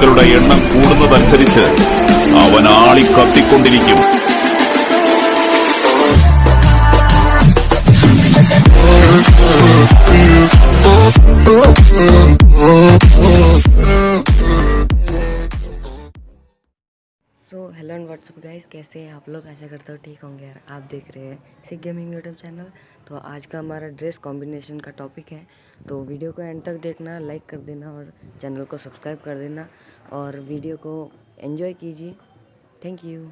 ശത്രുക്കളുടെ എണ്ണം കൂടുന്നതനുസരിച്ച് അവൻ ആളി so hello and what's up guys कैसे हैं आप लोग? आशा करता हूँ ठीक होंगे यार। आप देख रहे हैं सिख गेमिंग यूट्यूब चैनल तो आज का हमारा ड्रेस कॉम्बिनेशन का टॉपिक है। तो वीडियो को एंड तक देखना लाइक कर देना और चैनल को सब्सक्राइब कर देना। और वीडियो को एंजॉय कीजिए। Thank you